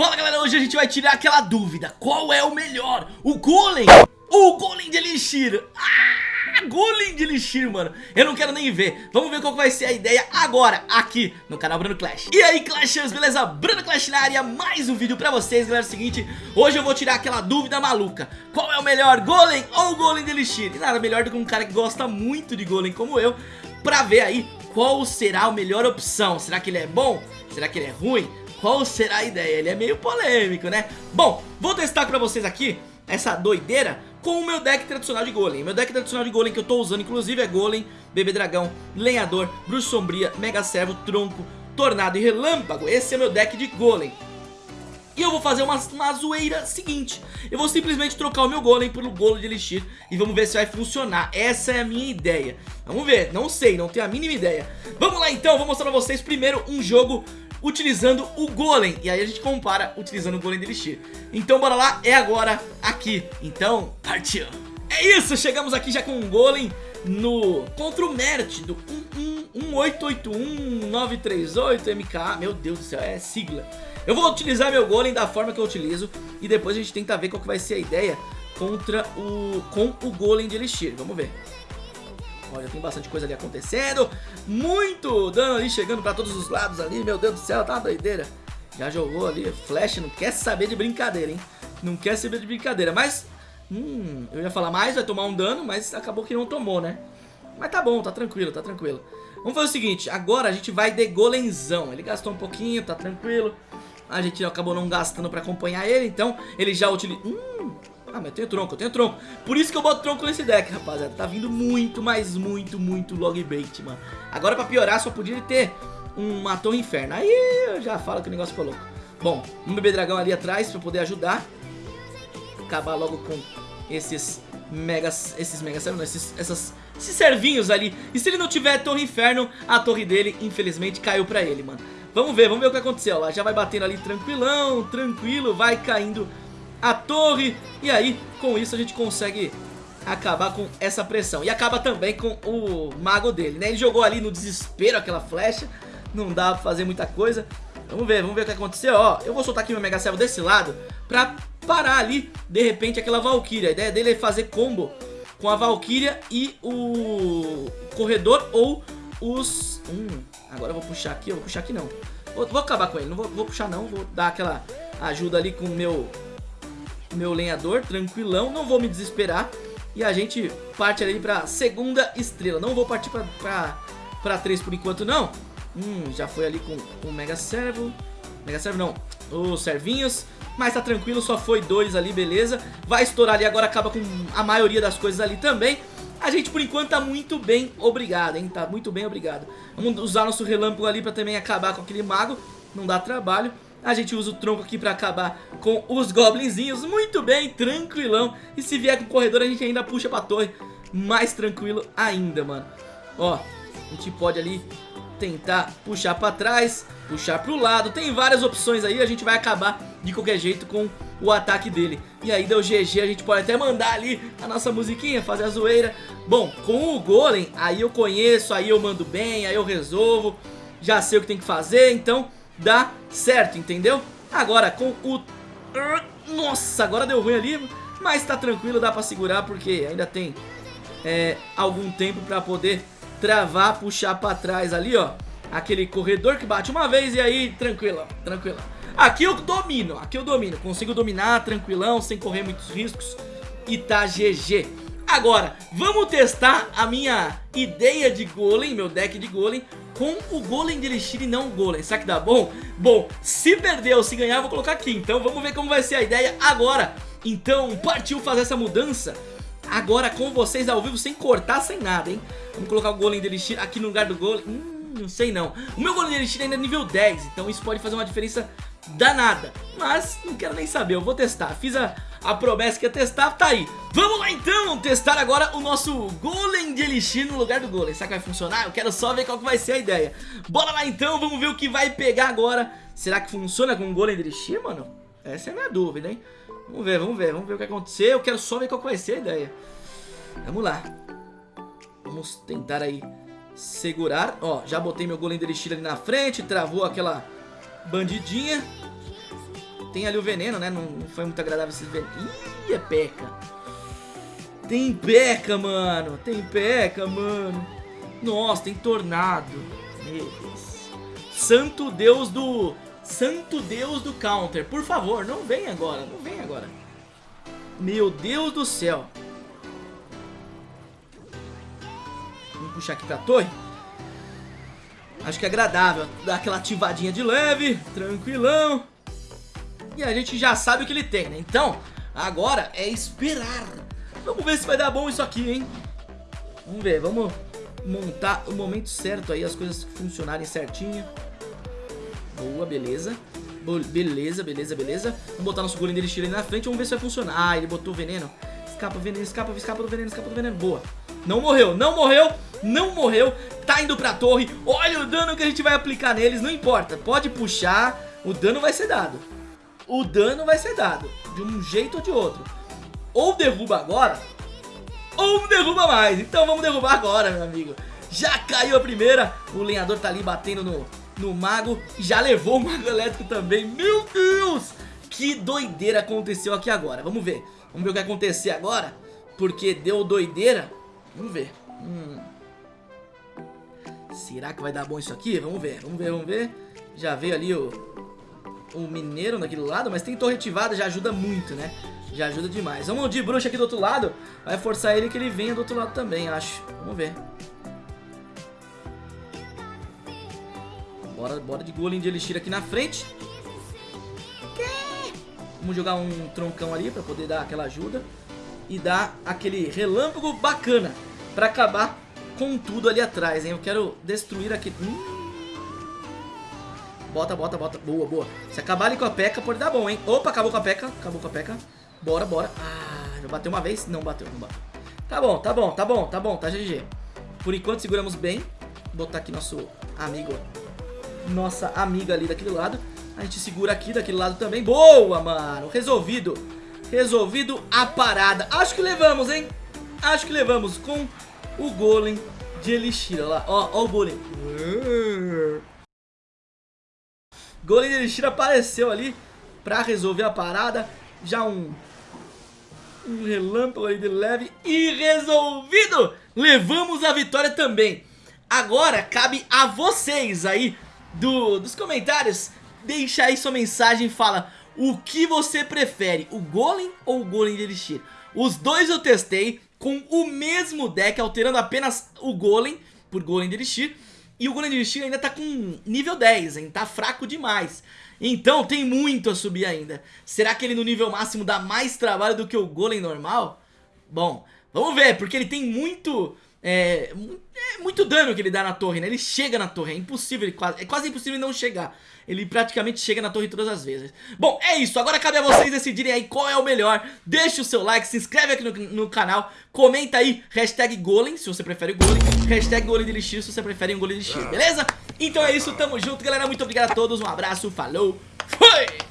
Fala galera, hoje a gente vai tirar aquela dúvida Qual é o melhor? O Golem? O Golem de Elixir? Ah, Golem de Elixir, mano Eu não quero nem ver Vamos ver qual vai ser a ideia agora Aqui no canal Bruno Clash E aí Clashers, beleza? Bruno Clash na área Mais um vídeo pra vocês, galera É o seguinte Hoje eu vou tirar aquela dúvida maluca Qual é o melhor? Golem ou Golem de Elixir? E nada melhor do que um cara que gosta muito de Golem como eu Pra ver aí qual será a melhor opção Será que ele é bom? Será que ele é ruim? Qual será a ideia? Ele é meio polêmico, né? Bom, vou testar pra vocês aqui essa doideira com o meu deck tradicional de Golem. Meu deck tradicional de Golem que eu tô usando, inclusive, é Golem, Bebê Dragão, Lenhador, Bruxa Sombria, Mega Servo, Tronco, Tornado e Relâmpago. Esse é meu deck de Golem. E eu vou fazer uma, uma zoeira seguinte Eu vou simplesmente trocar o meu golem pelo golo de elixir E vamos ver se vai funcionar Essa é a minha ideia Vamos ver, não sei, não tenho a mínima ideia Vamos lá então, vou mostrar pra vocês primeiro um jogo utilizando o Golem. E aí a gente compara utilizando o Golem de Elixir Então bora lá, é agora aqui. Então, partiu. É isso, chegamos aqui já com um Golem no contra o Mert do 1881938MK Meu Deus do céu, é sigla. Eu vou utilizar meu Golem da forma que eu utilizo E depois a gente tenta ver qual que vai ser a ideia contra o, com o Golem de Elixir. Vamos ver Olha, tem bastante coisa ali acontecendo. Muito dano ali chegando pra todos os lados ali. Meu Deus do céu, tá uma doideira. Já jogou ali. Flash não quer saber de brincadeira, hein? Não quer saber de brincadeira. Mas, hum, eu ia falar mais, vai tomar um dano, mas acabou que não tomou, né? Mas tá bom, tá tranquilo, tá tranquilo. Vamos fazer o seguinte, agora a gente vai de golenzão. Ele gastou um pouquinho, tá tranquilo. A gente acabou não gastando pra acompanhar ele, então ele já utiliza... Hum, ah, mas eu tenho tronco, eu tenho tronco. Por isso que eu boto tronco nesse deck, rapaziada. Tá vindo muito, mas muito, muito log bait, mano. Agora pra piorar, só podia ter uma torre inferno. Aí eu já falo que o negócio ficou louco. Bom, um bebê dragão ali atrás pra poder ajudar. Acabar logo com esses megas, esses megas, não, esses, essas, esses servinhos ali. E se ele não tiver torre inferno, a torre dele, infelizmente, caiu pra ele, mano. Vamos ver, vamos ver o que aconteceu. Lá já vai batendo ali tranquilão, tranquilo, vai caindo a torre. E aí, com isso a gente consegue acabar com essa pressão. E acaba também com o mago dele, né? Ele jogou ali no desespero aquela flecha. Não dá pra fazer muita coisa. Vamos ver, vamos ver o que aconteceu, ó Eu vou soltar aqui meu Mega Servo desse lado Pra parar ali, de repente, aquela Valkyria. A ideia dele é fazer combo com a Valkyria e o corredor ou os... Hum, agora eu vou puxar aqui, eu vou puxar aqui não. Vou, vou acabar com ele, não vou, vou puxar não Vou dar aquela ajuda ali com o meu meu lenhador, tranquilão, não vou me desesperar. E a gente parte ali pra segunda estrela. Não vou partir pra, pra, pra três por enquanto, não. Hum, já foi ali com o Mega Servo. Mega Servo não, os servinhos. Mas tá tranquilo, só foi dois ali, beleza. Vai estourar ali, agora acaba com a maioria das coisas ali também. A gente por enquanto tá muito bem obrigado, hein? Tá muito bem obrigado. Vamos usar nosso relâmpago ali pra também acabar com aquele mago. Não dá trabalho. A gente usa o tronco aqui pra acabar com os goblinzinhos. Muito bem, tranquilão. E se vier com o corredor, a gente ainda puxa pra torre. Mais tranquilo ainda, mano. Ó, a gente pode ali tentar puxar pra trás, puxar pro lado. Tem várias opções aí, a gente vai acabar de qualquer jeito com o ataque dele. E aí deu GG, a gente pode até mandar ali a nossa musiquinha, fazer a zoeira. Bom, com o Golem, aí eu conheço, aí eu mando bem, aí eu resolvo. Já sei o que tem que fazer, então dá certo, entendeu? Agora com o... Nossa, agora deu ruim ali, mas tá tranquilo, dá pra segurar porque ainda tem é, algum tempo pra poder travar, puxar pra trás ali, ó. Aquele corredor que bate uma vez e aí, tranquilo, tranquilo. Aqui eu domino, aqui eu domino, consigo dominar tranquilão, sem correr muitos riscos e tá GG. Agora, vamos testar a minha ideia de golem, meu deck de golem, com o golem de elixir e não o golem. Será que dá bom? Bom, se perder ou se ganhar, vou colocar aqui. Então vamos ver como vai ser a ideia agora. Então, partiu fazer essa mudança agora com vocês ao vivo, sem cortar, sem nada, hein? Vamos colocar o golem de elixir aqui no lugar do golem. Hum, não sei não. O meu golem de elixir ainda é nível 10, então isso pode fazer uma diferença danada. Mas não quero nem saber, eu vou testar. Fiz a a promessa que ia testar tá aí. Vamos lá então testar agora o nosso Golem de Elixir no lugar do Golem. Será que vai funcionar? Eu quero só ver qual que vai ser a ideia. Bora lá então, vamos ver o que vai pegar agora. Será que funciona com o Golem de Elixir, mano? Essa é a minha dúvida, hein? Vamos ver, vamos ver, vamos ver o que acontecer Eu quero só ver qual que vai ser a ideia. Vamos lá. Vamos tentar aí segurar. Ó, já botei meu Golem de Elixir ali na frente Travou aquela bandidinha tem ali o veneno, né? Não, foi muito agradável esses venenos. Ih, é peca. Tem peca, mano. Tem peca, mano. Nossa, tem tornado. Meu Deus. Santo Deus do... Santo Deus do counter. Por favor, não vem agora. Não vem agora. Meu Deus do céu. Vamos puxar aqui pra torre. Acho que é agradável. Dar aquela ativadinha de leve. Tranquilão. E a gente já sabe o que ele tem, né? Então, agora é esperar. Vamos ver se vai dar bom isso aqui, hein? Vamos ver, vamos montar o momento certo aí, as coisas funcionarem certinho. Boa, beleza. Beleza, beleza, beleza. Vamos botar nosso golem dele ali na frente, vamos ver se vai funcionar. Ah, ele botou veneno. Escapa, veneno, escapa, escapa do veneno, escapa do veneno. Boa. Não morreu, não morreu, não morreu. Tá indo pra torre. Olha o dano que a gente vai aplicar neles, não importa. Pode puxar, o dano vai ser dado. O dano vai ser dado, de um jeito ou de outro. Ou derruba agora, ou derruba mais. Então vamos derrubar agora, meu amigo. Já caiu a primeira, o lenhador tá ali batendo no, no mago. Já levou o mago elétrico também. Meu Deus! Que doideira aconteceu aqui agora. Vamos ver. Vamos ver o que acontecer agora. Porque deu doideira. Vamos ver. Hum. Será que vai dar bom isso aqui? Vamos ver, vamos ver, vamos ver. Já veio ali o, o mineiro daquele lado, mas tem torre ativada, já ajuda muito, né? Já ajuda demais. Vamos de bruxa aqui do outro lado. Vai forçar ele que ele venha do outro lado também, acho. Vamos ver. Bora, bora de golem de elixir aqui na frente. Vamos jogar um troncão ali pra poder dar aquela ajuda. E dar aquele relâmpago bacana pra acabar com tudo ali atrás, hein? Eu quero destruir aqui... Hum. Bota, bota, bota. Boa, boa. Se acabar ali com a P.E.K.K.A pode dar bom, hein? Opa, acabou com a P.E.K.K.A. Acabou com a P.E.K.K.A. Bora, bora. Ah, já bateu uma vez? Não bateu, não bateu. Tá bom, tá bom, tá bom, tá bom, tá GG. Por enquanto seguramos bem. Vou botar aqui nosso amigo nossa amiga ali daquele lado. A gente segura aqui daquele lado também. Boa, mano. Resolvido. Resolvido a parada. Acho que levamos, hein? Acho que levamos com o golem de elixir. Olha lá. Ó, ó o golem. Golem elixir apareceu ali pra resolver a parada. Já um... Um relâmpago ali de leve e resolvido! Levamos a vitória também. Agora cabe a vocês aí do, dos comentários, deixa aí sua mensagem e fala o que você prefere, o Golem ou o Golem de Elixir. Os dois eu testei com o mesmo deck, alterando apenas o Golem por Golem de Elixir. E o Golem de Elixir ainda tá com nível 10, hein? Tá fraco demais. Então tem muito a subir ainda. Será que ele no nível máximo dá mais trabalho do que o Golem normal? Bom, vamos ver, porque ele tem muito é, é, muito dano que ele dá na torre, né? Ele chega na torre, é impossível, ele quase, é quase impossível não chegar. Ele praticamente chega na torre todas as vezes. Bom, é isso, agora cabe a vocês decidirem aí qual é o melhor. Deixa o seu like, se inscreve aqui no, no canal, comenta aí, hashtag Golem, se você prefere o Golem, hashtag Golem de Elixir, se você prefere um Golem de Elixir, beleza? Então é isso, tamo junto, galera, muito obrigado a todos, um abraço, falou, fui!